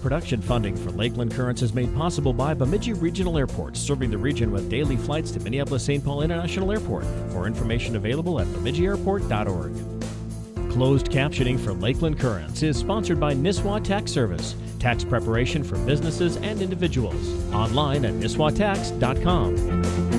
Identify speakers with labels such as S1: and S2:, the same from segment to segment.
S1: Production funding for Lakeland Currents is made possible by Bemidji Regional Airport, serving the region with daily flights to Minneapolis St. Paul International Airport. More information available at bemidjiairport.org. Closed captioning for Lakeland Currents is sponsored by Nisswa Tax Service, tax preparation for businesses and individuals. Online at nisswatax.com.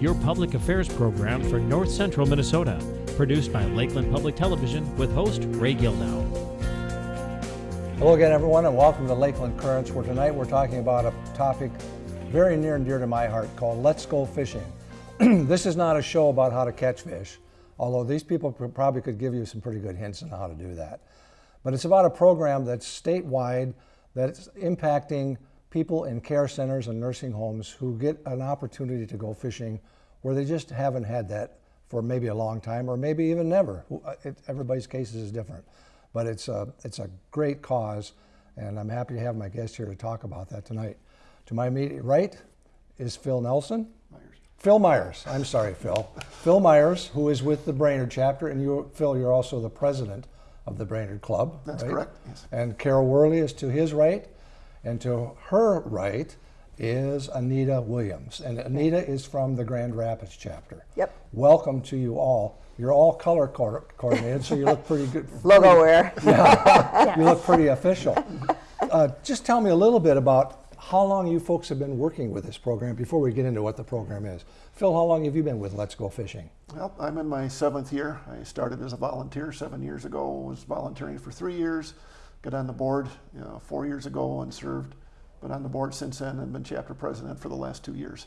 S1: your public affairs program for north central Minnesota. Produced by Lakeland Public Television with host Ray Gildow.
S2: Hello again, everyone, and welcome to Lakeland Currents, where tonight we're talking about a topic very near and dear to my heart called Let's Go Fishing. this is not a show about how to catch fish, although these people probably could give you some pretty good hints on how to do that. But it's about a program that's statewide that's impacting people in care centers and nursing homes who get an opportunity to go fishing where they just haven't had that for maybe a long time or maybe even never. Uh, It, everybody's cases is different, but it's a, it's a great cause, and I'm happy to have my guest here to talk about that tonight. To my immediate right is Phil Nelson. Phil Myers. I'm sorry, Phil. Phil Myers, who is with the Brainerd chapter, and you, Phil, you're also the president of the Brainerd Club.
S3: That's
S2: right?
S3: correct, yes.
S2: And Carol Worley is to his right, and to her right is Anita Williams. And Anita is from the Grand Rapids chapter.
S4: Yep.
S2: Welcome to you all. You're all color co- coordinated, so you look pretty good.
S4: Logo wear. Yeah.
S2: You look pretty official. Uh, just tell me a little bit about how long you folks have been working with this program before we get into what the program is. Phil, how long have you been with Let's Go Fishing?
S3: Well, I'm in my seventh year. I started as a volunteer seven years ago. Was volunteering for three years. Got on the board you know, four years ago and served. Been on the board since then and been chapter president for the last two years.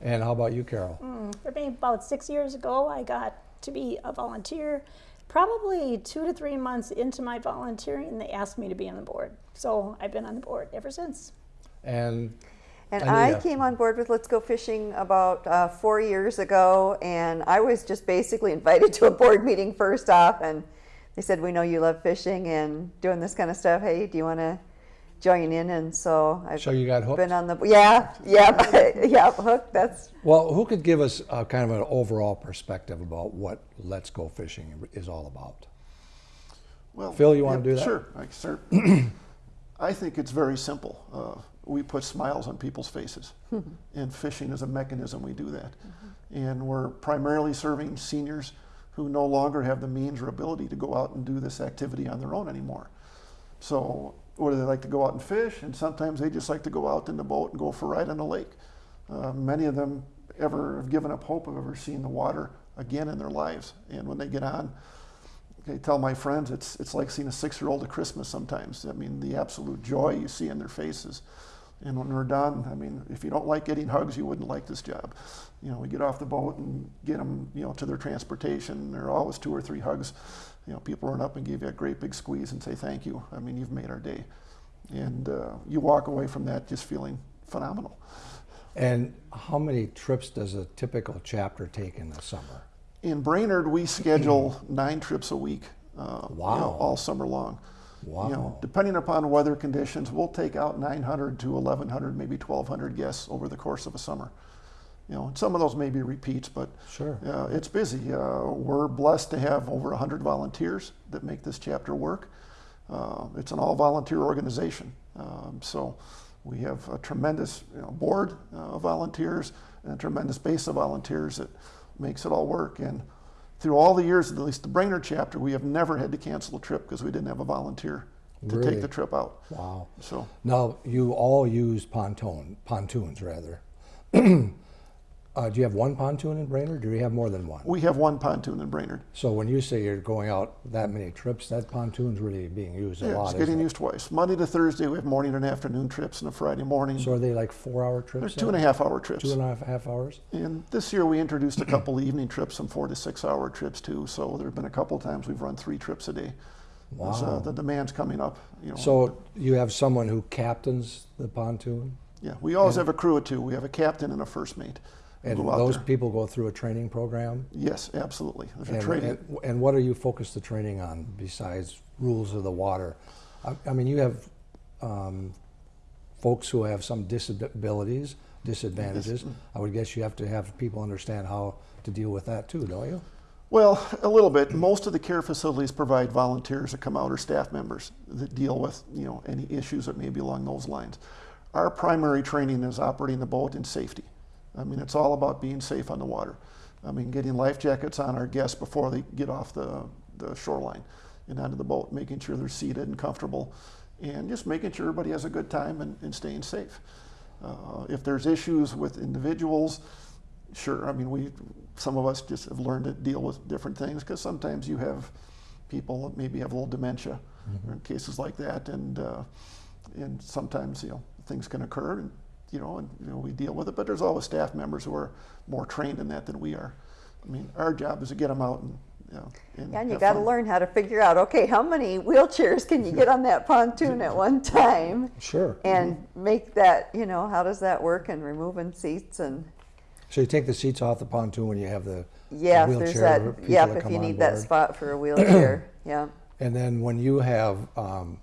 S2: And how about you, Carol?
S5: For me, about six years ago, I got to be a volunteer. Probably two to three months into my volunteering, they asked me to be on the board. So I've been on the board ever since.
S2: And
S4: And
S2: Anita.
S4: I came on board with Let's Go Fishing about uh, four years ago, and I was just basically invited to a board meeting first off, and they said, "We know you love fishing and doing this kind of stuff. Hey, do you want to join in?" And so I've
S2: So you got hooked?
S4: been on the yeah, yeah, yeah, hooked. That's
S2: well, who could give us a kind of an overall perspective about what Let's Go Fishing is all about?
S3: Well,
S2: Phil, you wanna do that?
S3: Sure. I, sir. I think it's very simple. Uh, we put smiles on people's faces, and fishing is a mechanism we do that. And we're primarily serving seniors who no longer have the means or ability to go out and do this activity on their own anymore. So, whether they like to go out and fish, and sometimes they just like to go out in the boat and go for a ride on the lake. Uh, many of them ever have given up hope of ever seeing the water again in their lives. And when they get on, I tell my friends it's it's like seeing a six-year-old at Christmas sometimes. I mean, the absolute joy you see in their faces. And when we're done, I mean, if you don't like getting hugs, you wouldn't like this job. You know, we get off the boat and get them, you know, to their transportation. There are always two or three hugs. You know, people run up and give you a great big squeeze and say thank you. I mean, you've made our day. And uh, you walk away from that just feeling phenomenal.
S2: And how many trips does a typical chapter take in the summer?
S3: In Brainerd, we schedule nine trips a week. Uh, you know, all summer long.
S2: Wow.
S3: You know, depending upon weather conditions, we'll take out 900 to 1,100, maybe 1,200 guests over the course of a summer. You know, and some of those may be repeats, but
S2: Sure.
S3: uh, it's busy. Uh, we're blessed to have over 100 volunteers that make this chapter work. Uh, it's an all-volunteer organization, um, so we have a tremendous you know, board uh, of volunteers and a tremendous base of volunteers that makes it all work. And through all the years, at least the Brainerd chapter, we have never had to cancel a trip because we didn't have a volunteer to
S2: Really?
S3: take the trip out.
S2: Wow.
S3: So
S2: Now, you all use pontoon, pontoons rather. uh, do you have one pontoon in Brainerd, or do you have more than one?
S3: we have one pontoon in Brainerd.
S2: So when you say you're going out that many trips, that pontoon's really being used a
S3: Yeah,
S2: lot.
S3: it's getting
S2: it?
S3: used twice. Monday to Thursday, we have morning and afternoon trips, and a Friday morning.
S2: So are they like four-hour trips?
S3: They're two and a half hour trips.
S2: Two and a half, half hours.
S3: And this year we introduced a couple evening trips, some four to six hour trips too. So there have been a couple times we've run three trips a day.
S2: Wow.
S3: the demand's coming up. You know.
S2: So you have someone who captains the pontoon,
S3: yeah, we always have a crew of two. We have a captain and a first mate.
S2: And those
S3: there.
S2: people go through a training program.
S3: Yes, absolutely.
S2: And, and, and what are you focused the training on besides rules of the water? I, I mean, you have um, folks who have some disabilities, disadvantages. I would guess you have to have people understand how to deal with that too, don't you?
S3: Well, a little bit. Most of the care facilities provide volunteers that come out or staff members that deal with, you know, any issues that may be along those lines. Our primary training is operating the boat in safety. I mean, it's all about being safe on the water. I mean, getting life jackets on our guests before they get off the, the shoreline and onto the boat, making sure they're seated and comfortable, and just making sure everybody has a good time and, and staying safe. Uh, if there's issues with individuals, sure. I mean, we some of us just have learned to deal with different things because sometimes you have people that maybe have a little dementia or cases like that, and uh, and sometimes you know things can occur, and you know, and you know we deal with it. But there's always staff members who are more trained in that than we are. I mean, our job is to get them out and you know. And
S4: Yeah, and you
S3: have
S4: got to learn how to figure out, okay, how many wheelchairs can you get on that pontoon at one time?
S2: Sure.
S4: And make that, you know, how does that work and removing seats and,
S2: So you take the seats off the pontoon when you have the
S4: yeah, if
S2: wheelchair
S4: there's that,
S2: people
S4: yep,
S2: that
S4: if you
S2: on
S4: need that spot for a wheelchair, yeah.
S2: And then when you have, um,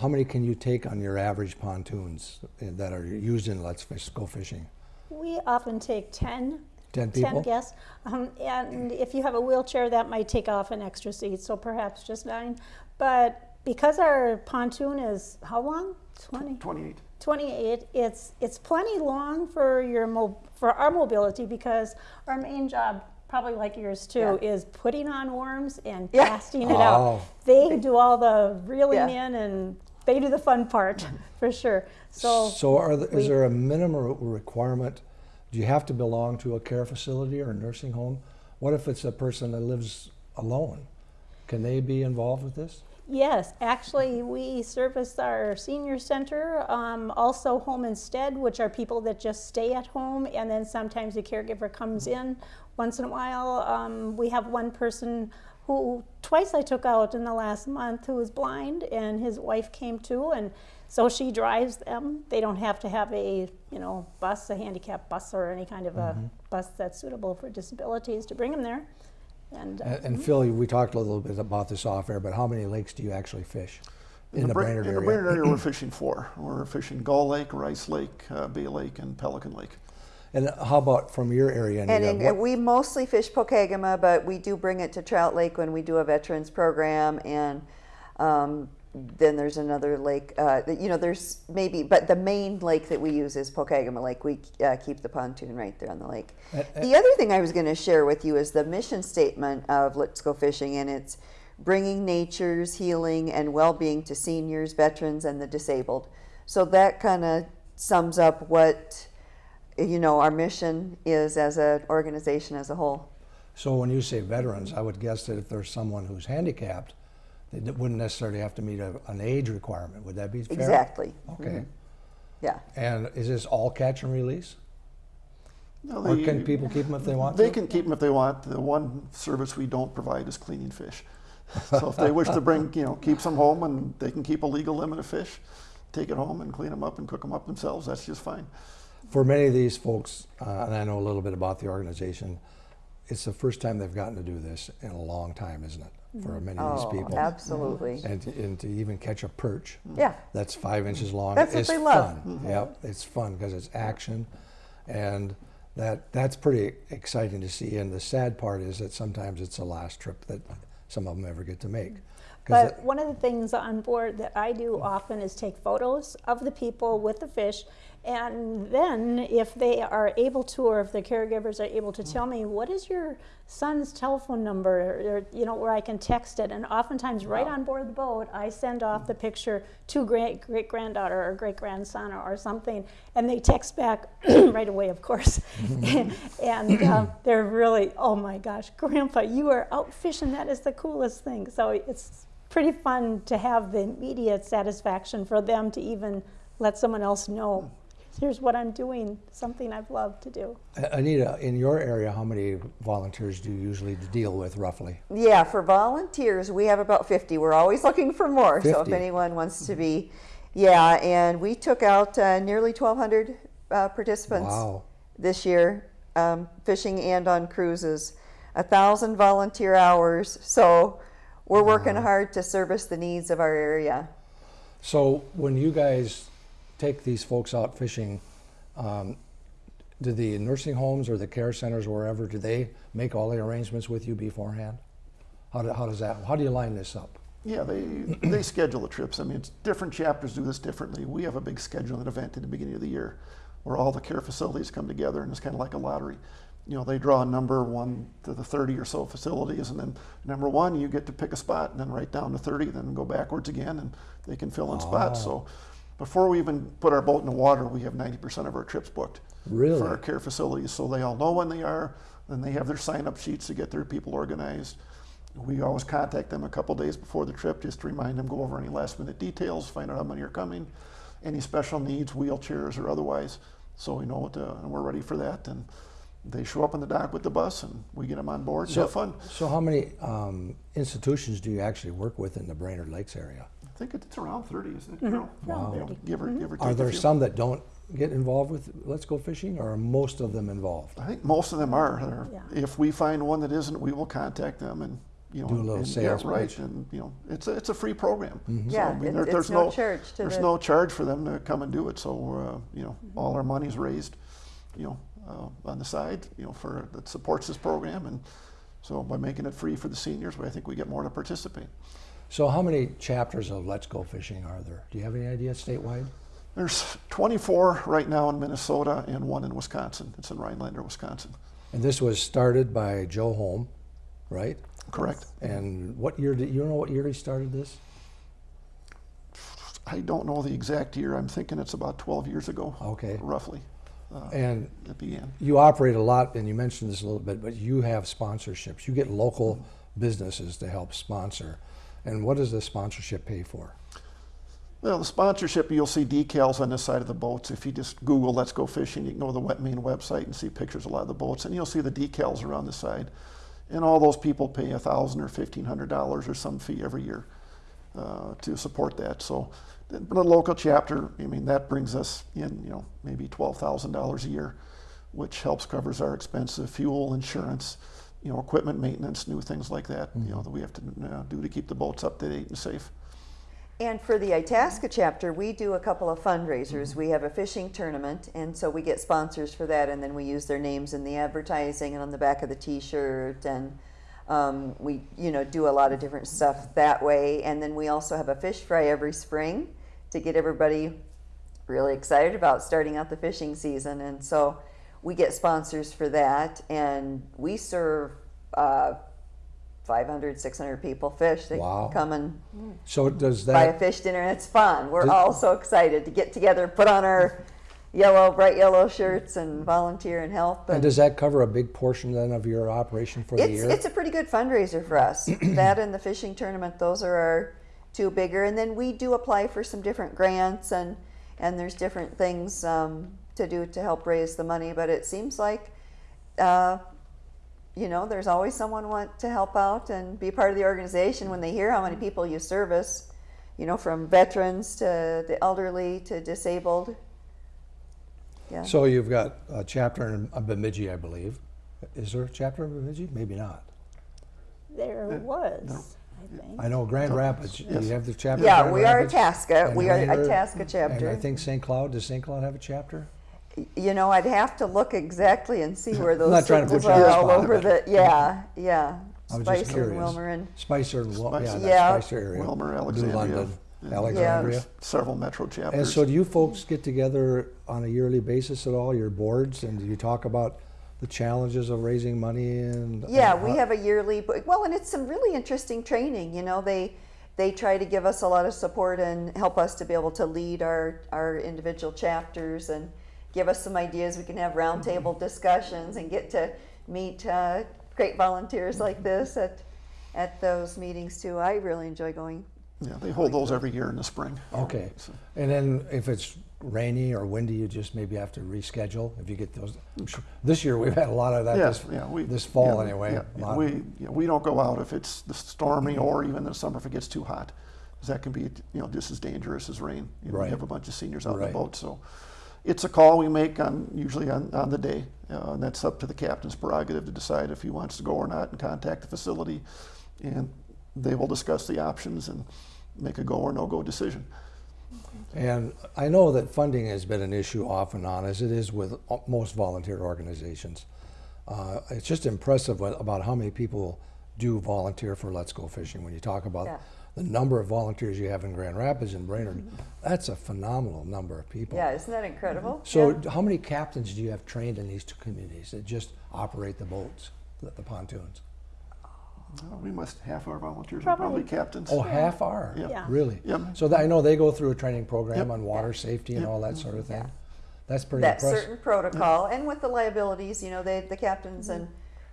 S2: how many can you take on your average pontoons that are used in Let's Fish, Go Fishing?
S5: We often take 10,
S2: 10 people?
S5: 10 guests. Um, and if you have a wheelchair, that might take off an extra seat, so perhaps just nine. But because our pontoon is how long? 20?
S3: 28.
S5: 28 it's it's plenty long for your mo- for our mobility because our main job probably like yours too
S4: Yeah.
S5: is putting on worms and
S4: Yeah.
S5: casting it
S2: Oh.
S5: out they do all the reeling
S4: Yeah.
S5: in and they do the fun part for sure so
S2: So are, the- is there a minimum requirement? Do you have to belong to a care facility or a nursing home? What if it's a person that lives alone? Can they be involved with this?
S5: Yes, actually, we service our senior center, um, also home instead, which are people that just stay at home, and then sometimes a caregiver comes in once in a while. Um, we have one person who twice I took out in the last month who is blind, and his wife came too, and so she drives them. They don't have to have a you know bus, a handicap bus, or any kind of a bus that's suitable for disabilities to bring them there. And, uh,
S2: And, and Phil, we talked a little bit about this off air, but how many lakes do you actually fish in, the,
S3: Bra-
S2: Brainerd
S3: in
S2: area?
S3: the Brainerd area, we're fishing four. We're fishing Gull Lake, Rice Lake, uh, Bay Lake, and Pelican Lake.
S2: And how about from your area?
S4: And in,
S2: What-
S4: we mostly fish Pokegama, but we do bring it to Trout Lake when we do a veterans program. And um, then there's another lake, uh, you know, there's maybe, but the main lake that we use is Pokegama Lake. We uh, keep the pontoon right there on the lake.
S2: Uh,
S4: the other thing I was going to share with you is the mission statement of Let's Go Fishing, and it's bringing nature's healing and well being to seniors, veterans, and the disabled. So that kind of sums up what you know our mission is as an organization as a whole.
S2: So when you say veterans, I would guess that if there's someone who's handicapped, they wouldn't necessarily have to meet a, an age requirement. Would that be fair?
S4: Exactly.
S2: Okay. Mm-hmm.
S4: Yeah.
S2: And is this all catch and release?
S3: No,
S2: Or
S3: they-
S2: can people keep them if they want
S3: They
S2: to?
S3: can keep them if they want. The one service we don't provide is cleaning fish. So if they wish to bring, you know, keep some home and they can keep a legal limit of fish, take it home and clean them up and cook them up themselves, that's just fine.
S2: For many of these folks, uh, and I know a little bit about the organization, it's the first time they've gotten to do this in a long time, isn't it? Mm-hmm. For many of
S4: Oh,
S2: these people.
S4: absolutely.
S2: And to, and to even catch a perch mm-hmm.
S4: Yeah.
S2: that's five inches long
S4: That's what
S2: is
S4: they love.
S2: fun. Mm-hmm. Yep, it's fun because it's action, and that that's pretty exciting to see. And the sad part is that sometimes it's the last trip that some of them ever get to make. 'Cause
S5: But one of the things on board that I do often is take photos of the people with the fish. And then, if they are able to, or if the caregivers are able to mm. tell me, what is your son's telephone number, or, you know, where I can text it. And oftentimes, right on board the boat, I send off mm. the picture to great great granddaughter or great grandson or, or something, and they text back right away, of course. and um, they're really, oh my gosh, Grandpa, you are out fishing. That is the coolest thing. So it's pretty fun to have the immediate satisfaction for them to even let someone else know mm. Here's what I'm doing, something I've loved to do.
S2: Uh, Anita, in your area, how many volunteers do you usually deal with roughly?
S4: Yeah, for volunteers, we have about 50. We're always looking for more. So if anyone wants to be, yeah, and we took out uh, nearly 1,200 uh, participants
S2: Wow.
S4: this year, um, fishing and on cruises. A thousand volunteer hours. So we're working hard to service the needs of our area.
S2: So when you guys take these folks out fishing, um, do the nursing homes or the care centers, wherever, do they make all the arrangements with you beforehand? How, do, how does that? How do you line this up?
S3: Yeah, they, they schedule the trips. I mean, it's, different chapters do this differently. We have a big scheduling event at the beginning of the year where all the care facilities come together and it's kind of like a lottery. You know, they draw a number one to the 30 or so facilities and then number one, you get to pick a spot and then right down to 30, then go backwards again and they can fill in spots. So before we even put our boat in the water, we have 90% of our trips booked
S2: Really?
S3: for our care facilities. So they all know when they are, and they have their sign up sheets to get their people organized. We always contact them a couple days before the trip just to remind them, go over any last minute details, find out how many are coming, any special needs, wheelchairs or otherwise. So we know what to, and we're ready for that. And they show up in the dock with the bus and we get them on board and have fun.
S2: So how many um, institutions do you actually work with in the Brainerd Lakes area?
S3: I think it's around 30, isn't it, Carol?
S2: Wow.
S3: You know, give or, give or take
S2: Are
S3: a
S2: there
S3: few.
S2: some that don't get involved with Let's Go Fishing, or are most of them involved?
S3: I think most of them are. They're-
S5: Yeah.
S3: If we find one that isn't, we will contact them and, you know.
S2: Do a little
S3: and-
S2: sales
S3: Yeah, right, and, you know, it's a, it's a free program.
S2: Mm-hmm.
S3: So,
S4: Yeah,
S3: I mean,
S4: it-
S3: there-
S4: it's
S3: there's
S4: no charge to
S3: There's
S4: the-
S3: no charge for them to come and do it, so, uh, you know, all our money's raised, you know, uh, on the side, you know, for, that supports this program, and so by making it free for the seniors, I think we get more to participate.
S2: So how many chapters of Let's Go Fishing are there? Do you have any idea statewide?
S3: There's 24 right now in Minnesota and one in Wisconsin. It's in Rhinelander, Wisconsin.
S2: And this was started by Joe Holm, right?
S3: Correct?
S2: And what year did you know what year he started this?
S3: I don't know the exact year. I'm thinking it's about 12 years ago.
S2: Okay.
S3: Roughly, uh,
S2: And
S3: it began.
S2: you operate a lot, and you mentioned this a little bit, but you have sponsorships. You get local mm-hmm. businesses to help sponsor. And what does the sponsorship pay for?
S3: Well, the sponsorship, you'll see decals on the side of the boats. If you just Google Let's Go Fishing, you can go to the Wet Main website and see pictures of a lot of the boats, and you'll see the decals around the side. And all those people pay a thousand or fifteen hundred dollars or some fee every year uh, to support that. So, a local chapter, I mean, that brings us in, you know, maybe twelve thousand dollars a year, which helps covers our expensive fuel, insurance, you know, equipment maintenance, new things like that. You know, that we have to uh, do to keep the boats up to date and safe.
S4: And for the Itasca chapter, we do a couple of fundraisers. We have a fishing tournament, and so we get sponsors for that, and then we use their names in the advertising and on the back of the T-shirt, and um, we, you know, do a lot of different stuff that way. And then we also have a fish fry every spring to get everybody really excited about starting out the fishing season, and so we get sponsors for that, and we serve. Uh, 500, 600 people fish. They
S2: Wow.
S4: come and
S2: So does that
S4: buy a fish dinner and it's fun. We're
S2: Does-
S4: all so excited to get together, put on our yellow, bright yellow shirts and volunteer and help.
S2: and
S4: And
S2: does that cover a big portion then of your operation for the year?
S4: it's a pretty good fundraiser for us. that and the fishing tournament, those are our two bigger. And then we do apply for some different grants and, and there's different things um, to do to help raise the money. But it seems like, uh, you know, there's always someone want to help out and be part of the organization when they hear how many people you service, you know, from veterans to the elderly to disabled. Yeah.
S2: So you've got a chapter in Bemidji, I believe. Is there a chapter in Bemidji? Maybe not.
S5: There was, I think.
S2: I know Grand Rapids, you have the chapter
S4: yeah,
S2: Grand
S4: we are
S2: Rapids,
S4: Itasca. We are
S2: Rainier,
S4: Itasca
S2: And. I think St. Cloud, does St. Cloud have a chapter?
S4: You know, I'd have to look exactly and see where those
S2: not trying to put
S4: circles
S2: you on
S4: are
S2: the
S4: all
S2: spot,
S4: over
S2: but-
S4: the. Yeah, yeah.
S2: I was just
S4: Spicer and
S2: curious.
S4: Willmar and
S2: Spicer, and Wil- yeah,
S3: Spicer.
S2: that
S4: Yeah.
S2: Spicer area.
S3: Willmar,
S2: New
S3: Alexandria.
S2: London,
S3: Yeah.
S2: Alexandria.
S3: There's several metro chapters.
S2: And so do you folks get together on a yearly basis at all, your boards, and do you talk about the challenges of raising money and?
S4: Yeah,
S2: and
S4: we have a yearly, but- well, and it's some really interesting training. You know, they they try to give us a lot of support and help us to be able to lead our our individual chapters and give us some ideas. We can have roundtable mm-hmm. discussions and get to meet uh, great volunteers like mm-hmm. this at at those meetings too. I really enjoy going.
S3: Yeah, they hold those every year in the spring.
S2: Okay,
S3: So-
S2: and then if it's rainy or windy, you just maybe have to reschedule if you get those. I'm sure- This year, we've had a lot of that
S3: Yes,
S2: this,
S3: yeah, we.
S2: this fall
S3: yeah,
S2: anyway.
S3: yeah,
S2: a lot.
S3: We, yeah, we don't go out if it's the stormy mm-hmm. or even in the summer if it gets too hot. Because that can be, you know, just as dangerous as rain. You know,
S2: Right.
S3: We have a bunch of seniors out on
S2: Right.
S3: the boat, so. It's a call we make on, usually on, on the day. Uh, and that's up to the captain's prerogative to decide if he wants to go or not and contact the facility. And they will discuss the options and make a go or no-go decision.
S2: And I know that funding has been an issue off and on, as it is with uh, most volunteer organizations. Uh, it's just impressive about how many people do volunteer for Let's Go Fishing. When you talk about
S4: Yeah.
S2: The number of volunteers you have in Grand Rapids and Brainerd, that's a phenomenal number of people.
S4: Yeah, isn't that incredible?
S2: So,
S4: Yeah.
S2: how many captains do you have trained in these two communities that just operate the boats, the, the pontoons?
S3: Uh, We must, half our volunteers are
S5: Probably.
S3: probably captains.
S2: Oh, half are?
S3: Yeah.
S5: Yeah.
S2: Really?
S3: Yep.
S2: So that, I know they go through a training program
S3: Yep.
S2: on water safety and
S3: Yep.
S2: all that sort of thing. That's pretty
S4: that
S2: impressive.
S4: certain protocol and with the liabilities you know they the captains and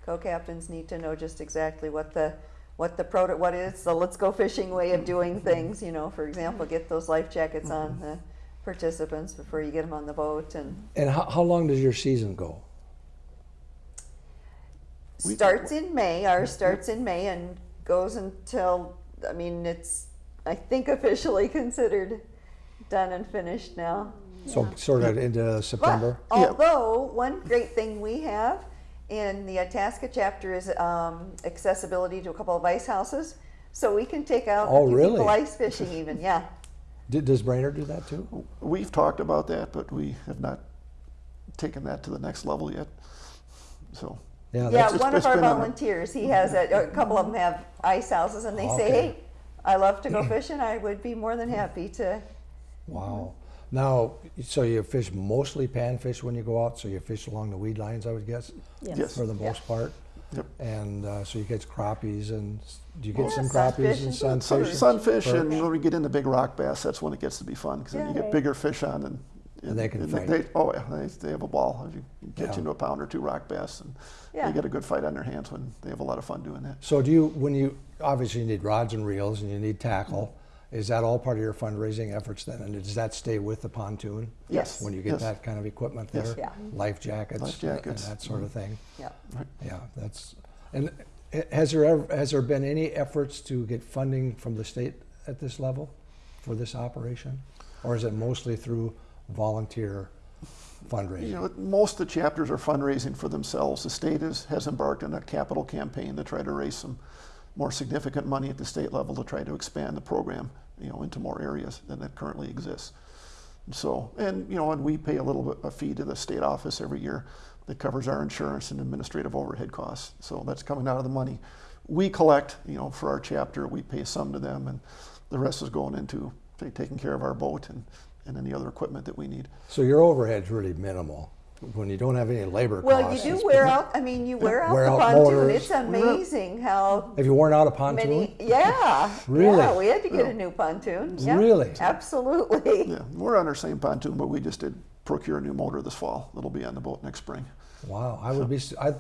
S4: co-captains need to know just exactly what the what the proto what is the let's go fishing way of doing things you know for example get those life jackets on mm-hmm. the participants before you get them on the boat and
S2: And how, how long does your season go?
S4: Starts in May ours starts in May and goes until I mean it's I think officially considered done and finished now.
S2: So sort of into September?
S4: But although one great thing we have in the Itasca chapter is um, accessibility to a couple of ice houses, so we can take out
S2: Oh, really?
S4: people ice fishing even. Yeah,
S2: Did, does Brainerd do that too?
S3: We've talked about that, but we have not taken that to the next level yet. So,
S2: Yeah,
S4: yeah.
S2: that's,
S3: it's-
S4: One of
S3: it's
S4: our
S3: been a-
S4: volunteers, he has a, a couple of them have ice houses, and they say, "Hey, I love to go fishing. I would be more than happy to."
S2: wow. Now, so you fish mostly panfish when you go out, so you fish along the weed lines, I would guess,
S5: Yes.
S3: Yes.
S2: for the most part?
S3: Yep.
S2: And uh, so you catch crappies and, do you get
S4: Yeah,
S2: some crappies and
S4: and
S3: sun,
S2: sunfish?
S3: sunfish, and
S2: perch.
S3: when we get into big rock bass, that's when it gets to be fun because then you
S4: Yeah.
S3: get bigger fish on and.
S2: And they can fight.
S3: They, oh yeah, they, they have a ball. You catch
S2: Yeah.
S3: into a pound or two rock bass, and
S4: Yeah.
S3: they get a good fight on their hands when they have a lot of fun doing that.
S2: So do you, when you, obviously you need rods and reels and you need tackle, is that all part of your fundraising efforts then? And does that stay with the pontoon?
S3: Yes.
S2: When you get
S3: Yes.
S2: that kind of equipment
S3: Yes.
S2: there?
S4: Yeah.
S2: Life jackets?
S3: Life
S2: and-
S3: jackets.
S2: And that sort of mm-hmm. thing?
S4: Yeah.
S2: Yeah, that's, and has there ever, has there been any efforts to get funding from the state at this level for this operation? Or is it mostly through volunteer fundraising?
S3: You know, most of the chapters are fundraising for themselves. The state is, has embarked on a capital campaign to try to raise some more significant money at the state level to try to expand the program, you know, into more areas than that currently exists. So, and you know, and we pay a little bit a fee to the state office every year that covers our insurance and administrative overhead costs. So that's coming out of the money we collect. You know, for our chapter, we pay some to them, and the rest is going into say, taking care of our boat and, and any other equipment that we need.
S2: So your overhead's really minimal when you don't have any labor
S4: Well,
S2: costs.
S4: you do wear out. I mean, you wear out
S2: Wear
S4: the
S2: out
S4: pontoon.
S2: motors.
S4: It's amazing how
S2: Have you worn out a pontoon?
S4: many. Yeah.
S2: Really?
S4: Yeah, we had to get a oh. new pontoon. Yeah,
S2: Really?
S4: Absolutely.
S3: Yeah, we're on our same pontoon, but we just did procure a new motor this fall. That'll be on the boat next spring.
S2: Wow, I would be, s- I,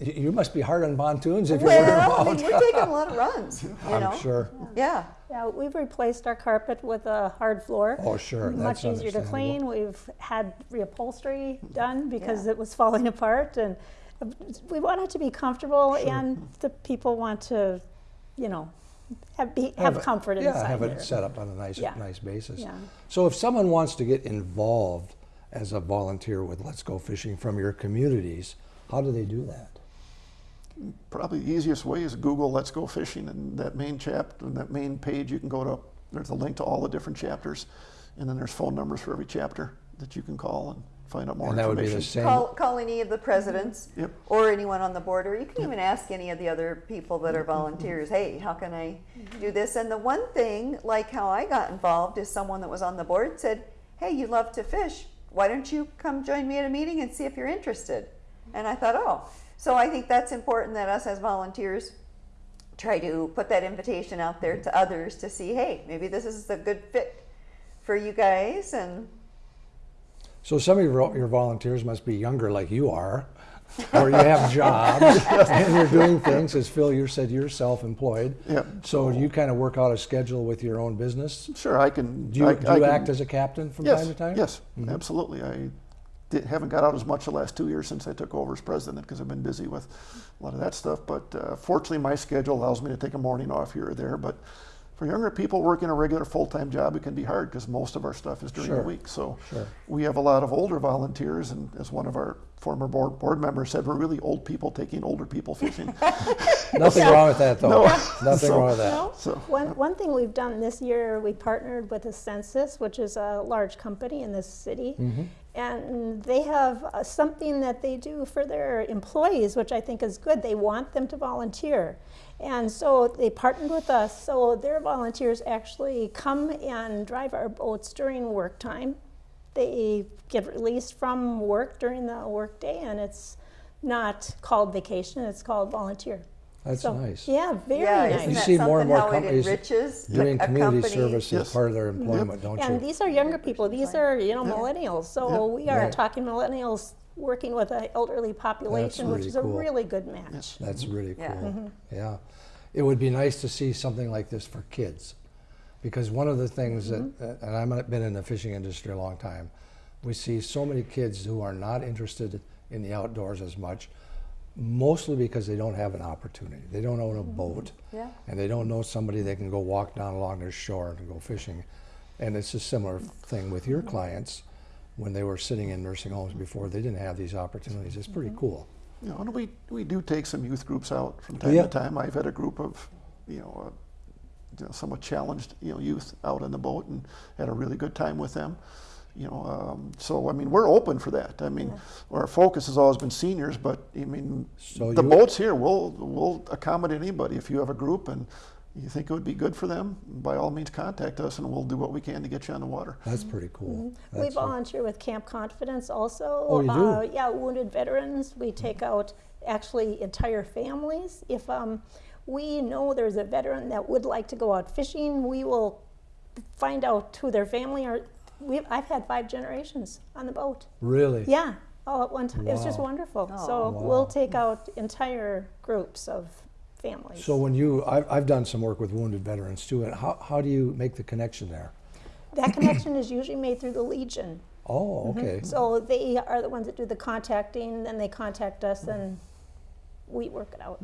S2: you must be hard on pontoons if you're wearing
S4: Well, I mean, we're taking a lot of runs. You
S2: I'm
S4: know.
S2: sure.
S4: Yeah.
S5: Yeah, we've replaced our carpet with a hard floor.
S2: Oh, sure,
S5: Much
S2: that's
S5: easier to clean. We've had reupholstery done because
S4: Yeah.
S5: it was falling apart, and we want it to be comfortable, and the people want to, you know, have be have,
S2: it-
S5: comfort
S2: yeah,
S5: inside
S2: have
S5: there.
S2: it set up on a nice,
S5: Yeah.
S2: nice basis.
S5: Yeah.
S2: So if someone wants to get involved as a volunteer with Let's Go Fishing from your communities, how do they do that?
S3: Probably the easiest way is Google Let's Go Fishing, and that main chapter, that main page, you can go to. There's a link to all the different chapters, and then there's phone numbers for every chapter that you can call and find out more
S2: And that would be
S3: information.
S2: the same.
S4: Call, call any of the presidents
S3: Yep.
S4: or anyone on the board, or you can even ask any of the other people that are volunteers, hey, how can I do this? And the one thing, like how I got involved, is someone that was on the board said, hey, you love to fish. Why don't you come join me at a meeting and see if you're interested? And I thought, oh. So I think that's important that us as volunteers try to put that invitation out there to others to see, hey, maybe this is a good fit for you guys. And
S2: So some of your, your volunteers must be younger like you are, or you have jobs and you're doing things. As Phil, you said you're self-employed.
S3: Yep.
S2: So you kind of work out a schedule with your own business.
S3: Sure, I can.
S2: Do you,
S3: I,
S2: do
S3: I
S2: you
S3: can-
S2: act as a captain from
S3: yes,
S2: time to time?
S3: Yes, mm-hmm. absolutely. I did, haven't got out as much the last two years since I took over as president because I've been busy with a lot of that stuff. But uh, fortunately, my schedule allows me to take a morning off here or there. But for younger people working a regular full-time job, it can be hard because most of our stuff is during
S2: Sure.
S3: the week. So
S2: Sure.
S3: we have a lot of older volunteers, and as one of our former board, board members said, we're really old people taking older people fishing.
S2: Nothing wrong with that, though.
S3: No.
S2: Nothing
S3: So-
S2: wrong with that.
S5: No.
S3: So-
S5: One, one thing we've done this year, we partnered with Ascensus, which is a large company in this city. And they have uh, something that they do for their employees, which I think is good. They want them to volunteer. And so they partnered with us. So their volunteers actually come and drive our boats during work time. They get released from work during the workday, and it's not called vacation, it's called volunteer.
S2: That's
S5: So,
S2: nice.
S5: Yeah, very
S4: yeah,
S5: nice.
S2: You see more and more companies
S4: enriches
S2: Doing
S4: a
S2: community
S4: company?
S2: service as
S3: Yes.
S2: part of their employment, don't
S5: And
S2: you?
S5: And these are younger people. These are, you know, millennials. So
S3: Yeah.
S5: we are
S2: Right.
S5: talking millennials working with an elderly population, which
S2: really
S5: is a really good match.
S2: That's mm-hmm. really cool.
S4: Yeah.
S2: Yeah. It would be nice to see something like this for kids. Because one of the things that, mm-hmm. uh, and I've been in the fishing industry a long time, we see so many kids who are not interested in the outdoors as much, mostly because they don't have an opportunity. They don't own a mm-hmm. boat.
S4: Yeah.
S2: And they don't know somebody they can go walk down along their shore and go fishing. And it's a similar thing with your mm-hmm. clients when they were sitting in nursing homes before, they didn't have these opportunities. It's pretty mm-hmm. cool.
S3: You know, and we, we do take some youth groups out from time
S2: Yeah.
S3: to time. I've had a group of, you know, uh, you know, somewhat challenged, you know, youth out on the boat and had a really good time with them. You know, um, so I mean, we're open for that. I mean, our focus has always been seniors, but I mean,
S2: So
S3: the boats here, we'll we'll accommodate anybody. If you have a group and you think it would be good for them, by all means, contact us and we'll do what we can to get you on the water.
S2: That's pretty cool.
S5: We
S2: That's a-
S5: volunteer with Camp Confidence also.
S2: Oh, you do?
S5: Uh, yeah, wounded veterans. We take out actually entire families. If um, we know there's a veteran that would like to go out fishing, we will find out who their family are. We've, I've had five generations on the boat.
S2: Really?
S5: Yeah, all at one time. It was just wonderful.
S4: Oh.
S5: So
S2: Wow.
S5: we'll take out entire groups of families.
S2: So when you, I've, I've done some work with wounded veterans too, and how, how do you make the connection there?
S5: that connection is usually made through the Legion.
S2: Oh, mm-hmm. okay.
S5: So they are the ones that do the contacting, then they contact us and we work it out.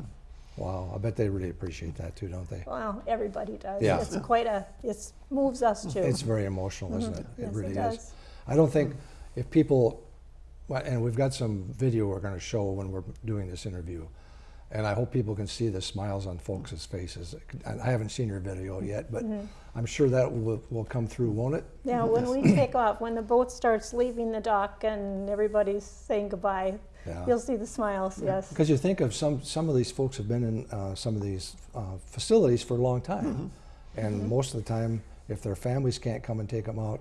S2: Wow, I bet they really appreciate that too, don't they?
S5: Well, everybody does.
S2: Yeah.
S5: It's quite a, it moves us too.
S2: It's very emotional, isn't it?
S5: Yes,
S2: It really
S5: it
S2: is. I don't think if people, and we've got some video we're going to show when we're doing this interview, and I hope people can see the smiles on folks' faces. I haven't seen your video yet, but
S5: Mm-hmm.
S2: I'm sure that will, will come through, won't it?
S5: Yeah, when we take off, when the boat starts leaving the dock and everybody's saying goodbye,
S2: Yeah.
S5: you'll see the smiles, yes.
S2: Because you think of some, some of these folks have been in uh, some of these uh, facilities for a long time. And most of the time, if their families can't come and take them out,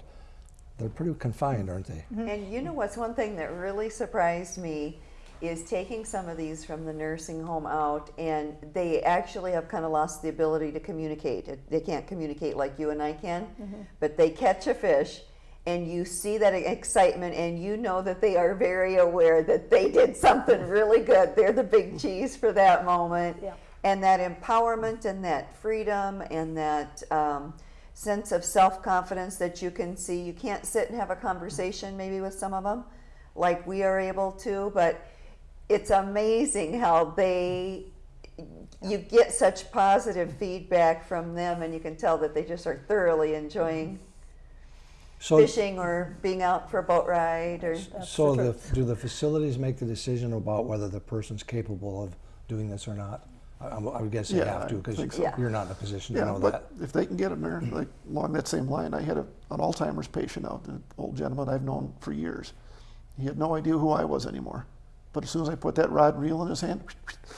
S2: they're pretty confined, aren't they?
S4: And you know what's one thing that really surprised me is taking some of these from the nursing home out, and they actually have kind of lost the ability to communicate. They can't communicate like you and I can, but they catch a fish, and you see that excitement, and you know that they are very aware that they did something really good. They're the big cheese for that moment.
S5: Yeah.
S4: And that empowerment and that freedom and that um, sense of self confidence that you can see. You can't sit and have a conversation maybe with some of them like we are able to, but it's amazing how they you get such positive feedback from them and you can tell that they just are thoroughly enjoying
S2: So,
S4: fishing or being out for a boat ride or
S2: so the, do the facilities make the decision about whether the person's capable of doing this or not? I, I'm- would guess they
S3: Yeah,
S2: have to because
S3: so.
S4: Yeah.
S2: you're not in a position to
S3: Yeah,
S2: know
S3: but
S2: that.
S3: if they can get them there, like along that same line, I had a, an Alzheimer's patient out, an old gentleman I've known for years. He had no idea who I was anymore. But as soon as I put that rod and reel in his hand,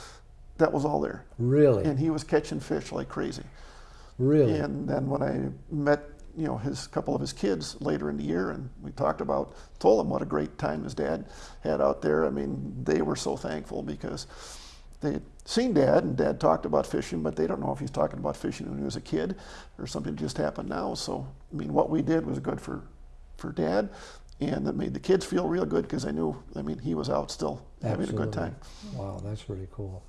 S3: that was all there.
S2: Really?
S3: And he was catching fish like crazy.
S2: really?
S3: And then when I met, you know, his couple of his kids later in the year, and we talked about, told him what a great time his dad had out there. I mean, they were so thankful because they had seen dad, and dad talked about fishing, but they don't know if he's talking about fishing when he was a kid or something just happened now. So, I mean, what we did was good for, for dad, and it made the kids feel real good because I knew, I mean, he was out still having a good time.
S2: Wow, that's really cool.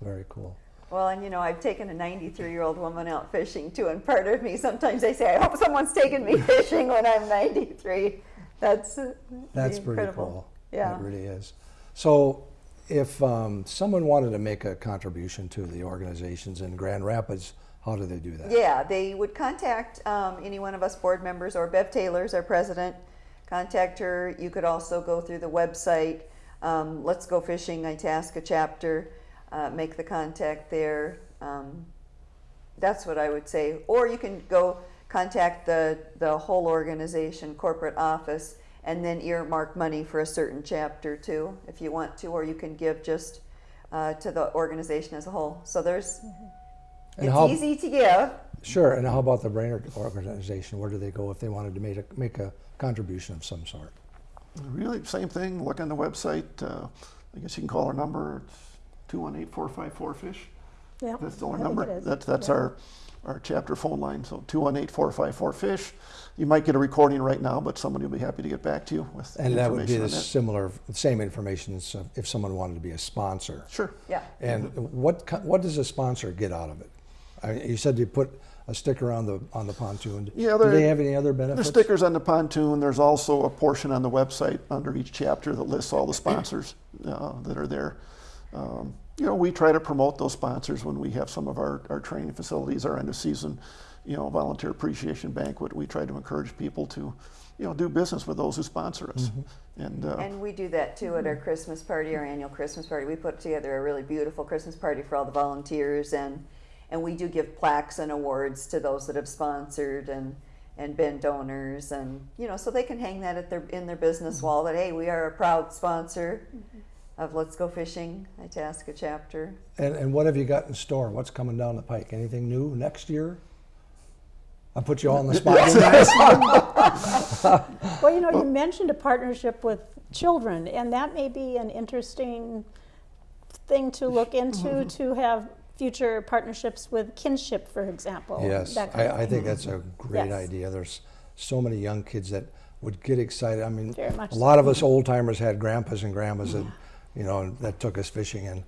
S2: Very cool.
S4: Well, and you know, I've taken a 93 year old woman out fishing too, and part of me sometimes I say, I hope someone's taking me fishing when I'm 93. That's uh,
S2: That's pretty cool.
S4: Yeah.
S2: It really is. So, if um, someone wanted to make a contribution to the organizations in Grand Rapids, how do they do that?
S4: Yeah, they would contact um, any one of us board members or Bev Taylor's our president. Contact her. You could also go through the website. Um, Let's Go Fishing, Itasca chapter. Uh, make the contact there. Um, that's what I would say. Or you can go contact the the whole organization, corporate office, and then earmark money for a certain chapter too, if you want to. Or you can give just uh, to the organization as a whole. So there's.
S2: And
S4: it's
S2: how-
S4: easy to give.
S2: Sure, and how about the Brainerd organization? Where do they go if they wanted to make a, make a contribution of some sort?
S3: Really, same thing. Look on the website. Uh, I guess you can call our number. It's two one eight four five four fish.
S5: Yeah,
S3: That's
S5: I
S3: our
S5: think
S3: number.
S5: it is.
S3: That's that's
S5: Yeah.
S3: our our chapter phone line. So two one eight four five four fish. You might get a recording right now, but somebody will be happy to get back to you with
S2: And that would be
S3: information
S2: the
S3: on that.
S2: similar, same information as uh, if someone wanted to be a sponsor.
S3: Sure.
S4: Yeah.
S2: And what ki- what does a sponsor get out of it? I, you said you put a sticker on the on the pontoon.
S3: Yeah,
S2: Do
S3: there-
S2: they have any other
S3: There's
S2: benefits?
S3: stickers on the pontoon. There's also a portion on the website under each chapter that lists all the sponsors uh, that are there. Um, you know, we try to promote those sponsors when we have some of our, our training facilities, our end of season, you know, volunteer appreciation banquet. We try to encourage people to, you know, do business with those who sponsor us. And, uh,
S4: And we do that too at our Christmas party, our annual Christmas party. We put together a really beautiful Christmas party for all the volunteers and and we do give plaques and awards to those that have sponsored and and been donors and you know so they can hang that at their in their business wall that hey we are a proud sponsor of Let's Go Fishing Itasca chapter.
S2: And, and what have you got in store? What's coming down the pike? Anything new next year? I put you all on the spot. didn't I?
S5: Well, you know, you mentioned a partnership with children, and that may be an interesting thing to look into mm-hmm. to have future partnerships with kinship, for example.
S2: Yes,
S5: that kind of
S2: I, I think that's a great
S5: Yes.
S2: idea. There's so many young kids that would get excited. I mean,
S5: Very much
S2: a
S5: so.
S2: lot of us old timers had grandpas and grandmas that, you know, that took us fishing, and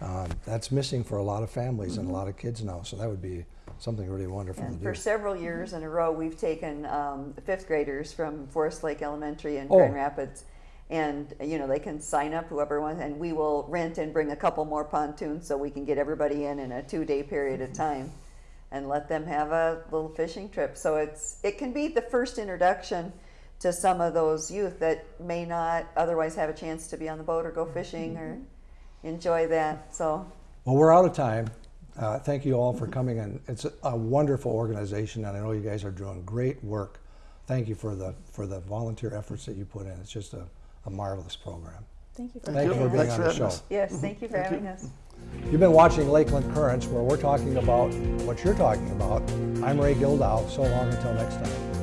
S2: um, that's missing for a lot of families and a lot of kids now. So that would be something really wonderful
S4: And for
S2: do.
S4: several years in a row, we've taken um, fifth graders from Forest Lake Elementary in
S2: Oh.
S4: Grand Rapids. And, you know, they can sign up, whoever wants, and we will rent and bring a couple more pontoons so we can get everybody in in a two-day period of time and let them have a little fishing trip. So it's, it can be the first introduction to some of those youth that may not otherwise have a chance to be on the boat or go fishing or enjoy that, so.
S2: Well, we're out of time. Uh, thank you all for coming, and it's a, a wonderful organization, and I know you guys are doing great work. Thank you for the for the volunteer efforts that you put in. It's just a, a marvelous program.
S5: Thank you for
S2: Thank you for being
S5: us.
S2: on
S3: Thanks
S2: the show.
S3: us.
S4: Yes, thank you for
S3: Thank you.
S4: having us.
S2: You've been watching Lakeland Currents, where we're talking about what you're talking about. I'm Ray Gildow. So long until next time.